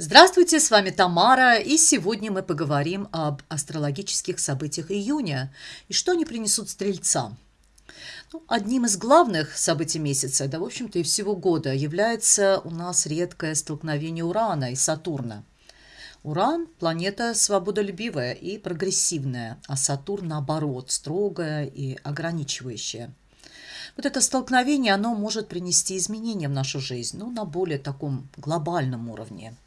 Здравствуйте, с вами Тамара, и сегодня мы поговорим об астрологических событиях июня и что они принесут стрельцам. Ну, одним из главных событий месяца, да, в общем-то, и всего года, является у нас редкое столкновение Урана и Сатурна. Уран – планета свободолюбивая и прогрессивная, а Сатурн, наоборот, строгая и ограничивающая. Вот это столкновение, оно может принести изменения в нашу жизнь, ну, на более таком глобальном уровне –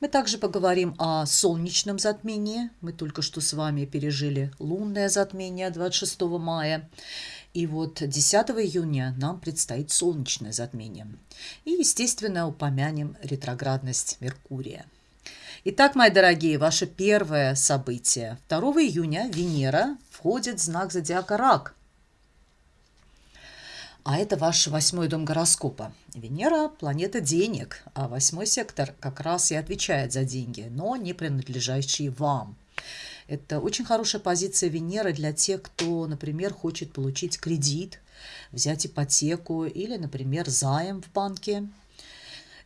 мы также поговорим о солнечном затмении. Мы только что с вами пережили лунное затмение 26 мая. И вот 10 июня нам предстоит солнечное затмение. И, естественно, упомянем ретроградность Меркурия. Итак, мои дорогие, ваше первое событие. 2 июня Венера входит в знак зодиака Рак – а это ваш восьмой дом гороскопа. Венера – планета денег, а восьмой сектор как раз и отвечает за деньги, но не принадлежащие вам. Это очень хорошая позиция Венеры для тех, кто, например, хочет получить кредит, взять ипотеку или, например, займ в банке.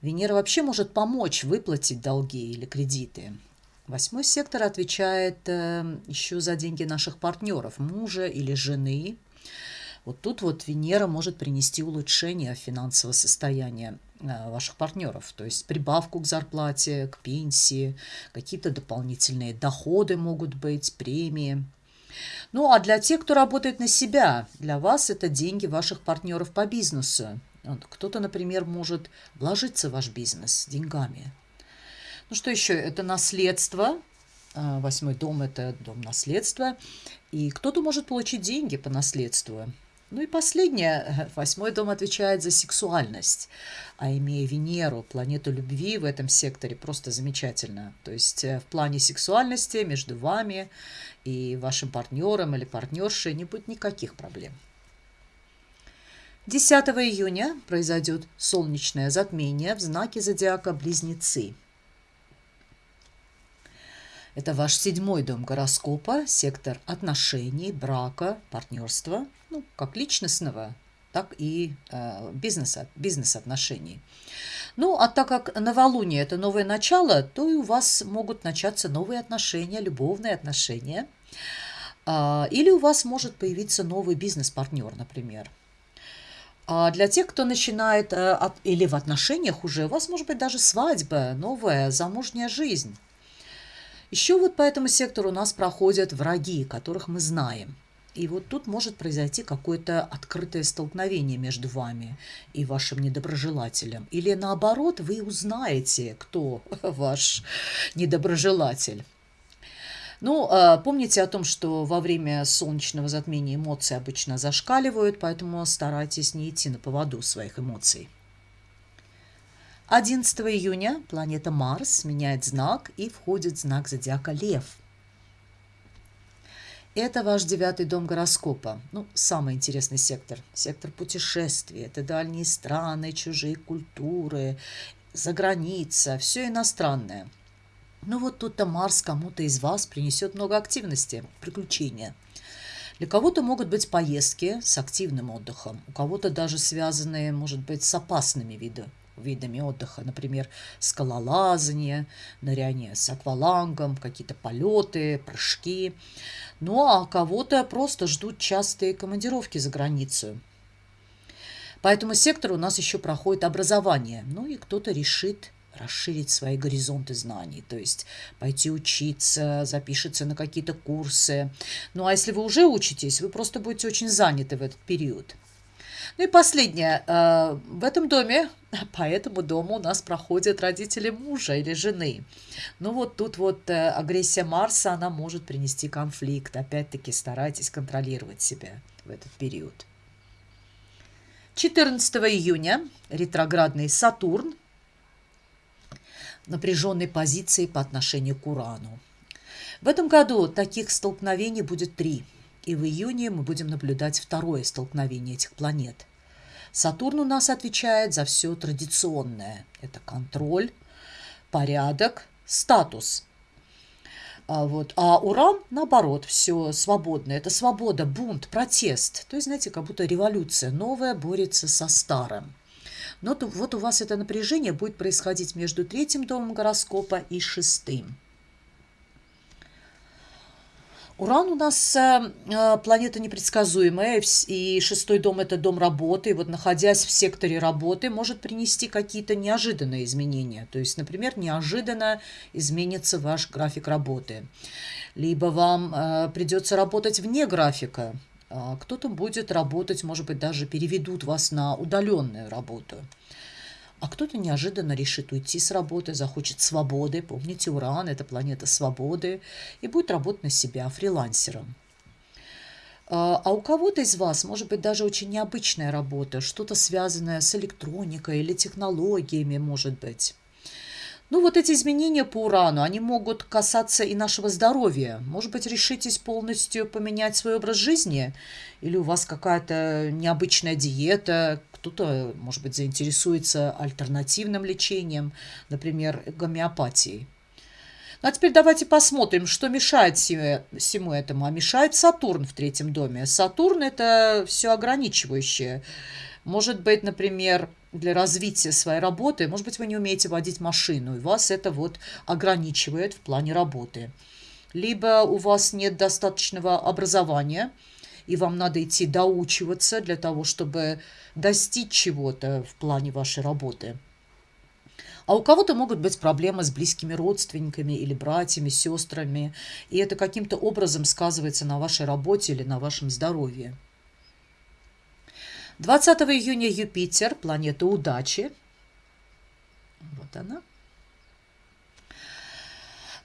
Венера вообще может помочь выплатить долги или кредиты. Восьмой сектор отвечает э, еще за деньги наших партнеров, мужа или жены – вот тут вот Венера может принести улучшение финансового состояния э, ваших партнеров, то есть прибавку к зарплате, к пенсии, какие-то дополнительные доходы могут быть, премии. Ну а для тех, кто работает на себя, для вас это деньги ваших партнеров по бизнесу. Кто-то, например, может вложиться в ваш бизнес деньгами. Ну что еще? Это наследство. Э, восьмой дом – это дом наследства. И кто-то может получить деньги по наследству. Ну и последнее, восьмой дом отвечает за сексуальность, а имея Венеру, планету любви в этом секторе, просто замечательно. То есть э, в плане сексуальности между вами и вашим партнером или партнершей не будет никаких проблем. 10 июня произойдет солнечное затмение в знаке зодиака Близнецы – это ваш седьмой дом гороскопа, сектор отношений, брака, партнерства, ну, как личностного, так и э, бизнеса, бизнес-отношений. Ну, а так как новолуние – это новое начало, то и у вас могут начаться новые отношения, любовные отношения. Э, или у вас может появиться новый бизнес-партнер, например. А для тех, кто начинает э, или в отношениях уже, у вас может быть даже свадьба, новая замужняя жизнь. Еще вот по этому сектору у нас проходят враги, которых мы знаем. И вот тут может произойти какое-то открытое столкновение между вами и вашим недоброжелателем. Или наоборот, вы узнаете, кто ваш недоброжелатель. Ну, а, помните о том, что во время солнечного затмения эмоции обычно зашкаливают, поэтому старайтесь не идти на поводу своих эмоций. 11 июня планета Марс меняет знак и входит в знак зодиака Лев. Это ваш девятый дом гороскопа. Ну, самый интересный сектор. Сектор путешествий. Это дальние страны, чужие культуры, за граница, все иностранное. Ну вот тут-то Марс кому-то из вас принесет много активности, приключения. Для кого-то могут быть поездки с активным отдыхом, у кого-то даже связанные, может быть, с опасными видами видами отдыха, например, скалолазание, ныряние с аквалангом, какие-то полеты, прыжки. Ну а кого-то просто ждут частые командировки за границу. По этому сектору у нас еще проходит образование. Ну и кто-то решит расширить свои горизонты знаний, то есть пойти учиться, запишется на какие-то курсы. Ну а если вы уже учитесь, вы просто будете очень заняты в этот период. Ну и последнее. Э, в этом доме, по этому дому у нас проходят родители мужа или жены. Ну вот тут вот э, агрессия Марса, она может принести конфликт. Опять-таки старайтесь контролировать себя в этот период. 14 июня ретроградный Сатурн напряженной позиции по отношению к Урану. В этом году таких столкновений будет три – и в июне мы будем наблюдать второе столкновение этих планет. Сатурн у нас отвечает за все традиционное. Это контроль, порядок, статус. А, вот. а Уран, наоборот, все свободное. Это свобода, бунт, протест. То есть, знаете, как будто революция новая борется со старым. Но вот у вас это напряжение будет происходить между третьим домом гороскопа и шестым. Уран у нас э, э, планета непредсказуемая, и шестой дом – это дом работы. И вот находясь в секторе работы, может принести какие-то неожиданные изменения. То есть, например, неожиданно изменится ваш график работы. Либо вам э, придется работать вне графика. А кто-то будет работать, может быть, даже переведут вас на удаленную работу а кто-то неожиданно решит уйти с работы, захочет свободы. Помните, Уран – это планета свободы, и будет работать на себя фрилансером. А, а у кого-то из вас может быть даже очень необычная работа, что-то связанное с электроникой или технологиями, может быть. Ну, вот эти изменения по урану, они могут касаться и нашего здоровья. Может быть, решитесь полностью поменять свой образ жизни? Или у вас какая-то необычная диета, кто-то, может быть, заинтересуется альтернативным лечением, например, гомеопатией. Ну, а теперь давайте посмотрим, что мешает всему этому. А мешает Сатурн в третьем доме. Сатурн – это все ограничивающее. Может быть, например, для развития своей работы, может быть, вы не умеете водить машину, и вас это вот ограничивает в плане работы. Либо у вас нет достаточного образования – и вам надо идти доучиваться для того, чтобы достичь чего-то в плане вашей работы. А у кого-то могут быть проблемы с близкими родственниками или братьями, сестрами, и это каким-то образом сказывается на вашей работе или на вашем здоровье. 20 июня Юпитер, планета удачи, вот она,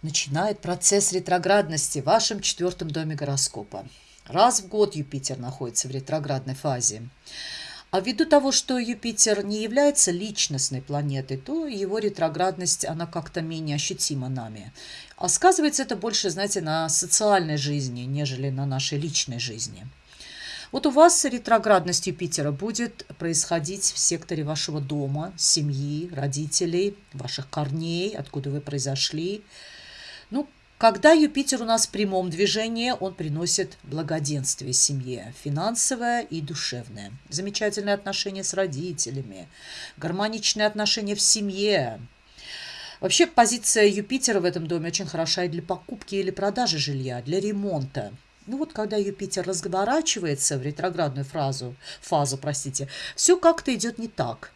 начинает процесс ретроградности в вашем четвертом доме гороскопа. Раз в год Юпитер находится в ретроградной фазе. А ввиду того, что Юпитер не является личностной планетой, то его ретроградность, она как-то менее ощутима нами. А сказывается это больше, знаете, на социальной жизни, нежели на нашей личной жизни. Вот у вас ретроградность Юпитера будет происходить в секторе вашего дома, семьи, родителей, ваших корней, откуда вы произошли. Ну, когда Юпитер у нас в прямом движении, он приносит благоденствие семье, финансовое и душевное. Замечательные отношения с родителями, гармоничные отношения в семье. Вообще позиция Юпитера в этом доме очень хороша и для покупки или продажи жилья, для ремонта. Ну вот, когда Юпитер разворачивается в ретроградную фразу, фазу, простите, все как-то идет не так.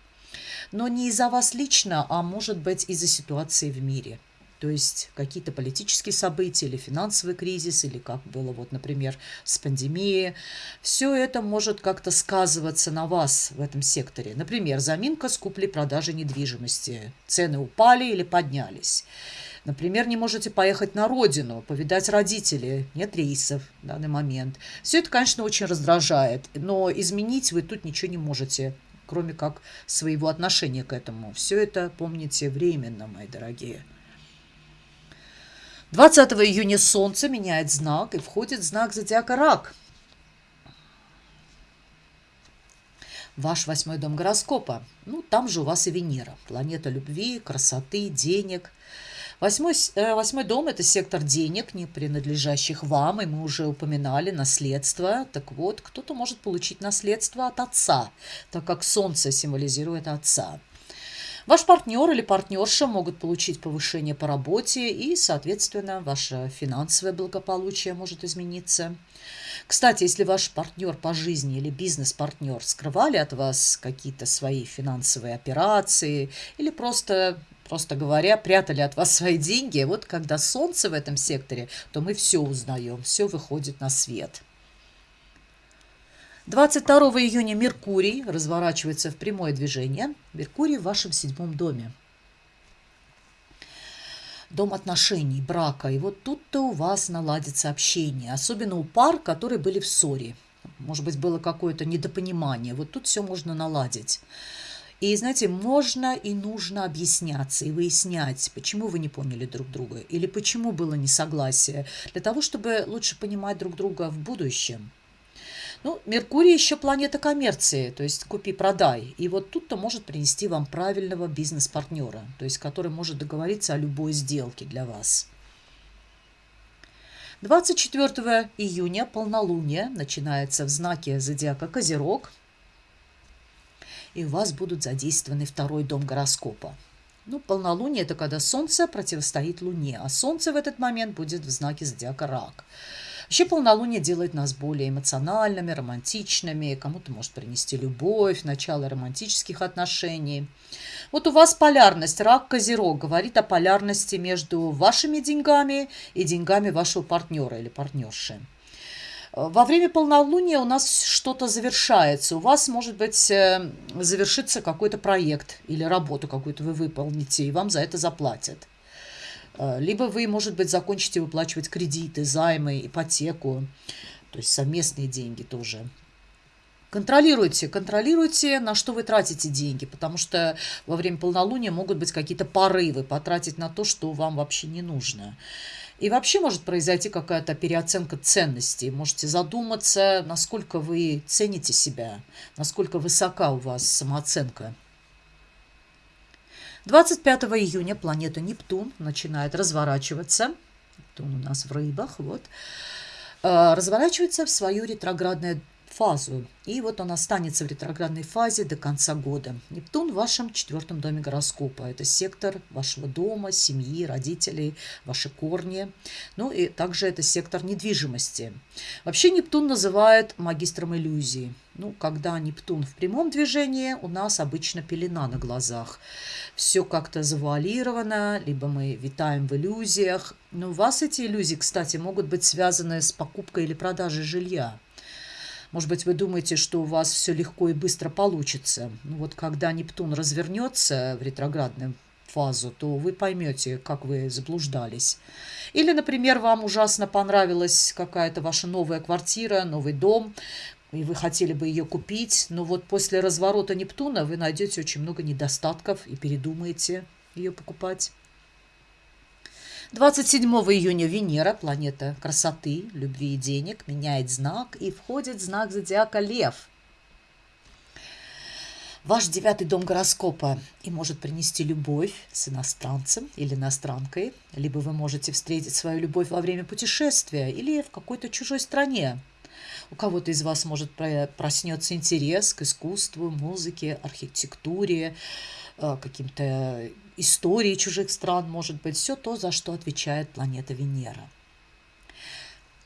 Но не из-за вас лично, а может быть из-за ситуации в мире – то есть какие-то политические события или финансовый кризис, или как было, вот, например, с пандемией. Все это может как-то сказываться на вас в этом секторе. Например, заминка с куплей-продажей недвижимости. Цены упали или поднялись. Например, не можете поехать на родину, повидать родителей, нет рейсов в данный момент. Все это, конечно, очень раздражает, но изменить вы тут ничего не можете, кроме как своего отношения к этому. Все это, помните, временно, мои дорогие. 20 июня Солнце меняет знак и входит в знак зодиака Рак. Ваш восьмой дом гороскопа. Ну, там же у вас и Венера. Планета любви, красоты, денег. Восьмой, э, восьмой дом – это сектор денег, не принадлежащих вам, и мы уже упоминали наследство. Так вот, кто-то может получить наследство от отца, так как Солнце символизирует отца. Ваш партнер или партнерша могут получить повышение по работе и, соответственно, ваше финансовое благополучие может измениться. Кстати, если ваш партнер по жизни или бизнес-партнер скрывали от вас какие-то свои финансовые операции или просто просто говоря, прятали от вас свои деньги. Вот когда солнце в этом секторе, то мы все узнаем, все выходит на свет. 22 июня Меркурий разворачивается в прямое движение. Меркурий в вашем седьмом доме. Дом отношений, брака. И вот тут-то у вас наладится общение. Особенно у пар, которые были в ссоре. Может быть, было какое-то недопонимание. Вот тут все можно наладить. И, знаете, можно и нужно объясняться и выяснять, почему вы не поняли друг друга или почему было несогласие, для того, чтобы лучше понимать друг друга в будущем. Ну, Меркурий еще планета коммерции, то есть купи-продай. И вот тут-то может принести вам правильного бизнес-партнера, то есть который может договориться о любой сделке для вас. 24 июня полнолуние начинается в знаке зодиака Козерог. и у вас будут задействованы второй дом гороскопа. Ну, полнолуние – это когда Солнце противостоит Луне, а Солнце в этот момент будет в знаке зодиака Рак. Вообще полнолуние делает нас более эмоциональными, романтичными, кому-то может принести любовь, начало романтических отношений. Вот у вас полярность, рак, козерог, говорит о полярности между вашими деньгами и деньгами вашего партнера или партнерши. Во время полнолуния у нас что-то завершается. У вас, может быть, э, завершится какой-то проект или работу какую-то вы выполните, и вам за это заплатят. Э, либо вы, может быть, закончите выплачивать кредиты, займы, ипотеку, то есть совместные деньги тоже. Контролируйте, контролируйте, на что вы тратите деньги, потому что во время полнолуния могут быть какие-то порывы потратить на то, что вам вообще не нужно. И вообще может произойти какая-то переоценка ценностей. Можете задуматься, насколько вы цените себя, насколько высока у вас самооценка. 25 июня планета Нептун начинает разворачиваться. Нептун у нас в рыбах, вот. Э, разворачивается в свою ретроградное фазу. И вот он останется в ретроградной фазе до конца года. Нептун в вашем четвертом доме гороскопа. Это сектор вашего дома, семьи, родителей, ваши корни. Ну и также это сектор недвижимости. Вообще Нептун называют магистром иллюзии. Ну, когда Нептун в прямом движении, у нас обычно пелена на глазах. Все как-то завуалировано, либо мы витаем в иллюзиях. Но у вас эти иллюзии, кстати, могут быть связаны с покупкой или продажей жилья. Может быть, вы думаете, что у вас все легко и быстро получится. Ну, вот когда Нептун развернется в ретроградную фазу, то вы поймете, как вы заблуждались. Или, например, вам ужасно понравилась какая-то ваша новая квартира, новый дом, и вы хотели бы ее купить, но вот после разворота Нептуна вы найдете очень много недостатков и передумаете ее покупать. 27 июня Венера, планета красоты, любви и денег, меняет знак и входит в знак зодиака Лев. Ваш девятый дом гороскопа и может принести любовь с иностранцем или иностранкой, либо вы можете встретить свою любовь во время путешествия или в какой-то чужой стране. У кого-то из вас может проснется интерес к искусству, музыке, архитектуре, каким-то истории чужих стран, может быть, все то, за что отвечает планета Венера.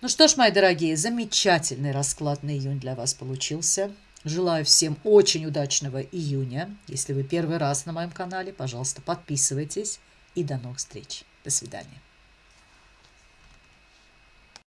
Ну что ж, мои дорогие, замечательный расклад на июнь для вас получился. Желаю всем очень удачного июня. Если вы первый раз на моем канале, пожалуйста, подписывайтесь. И до новых встреч. До свидания.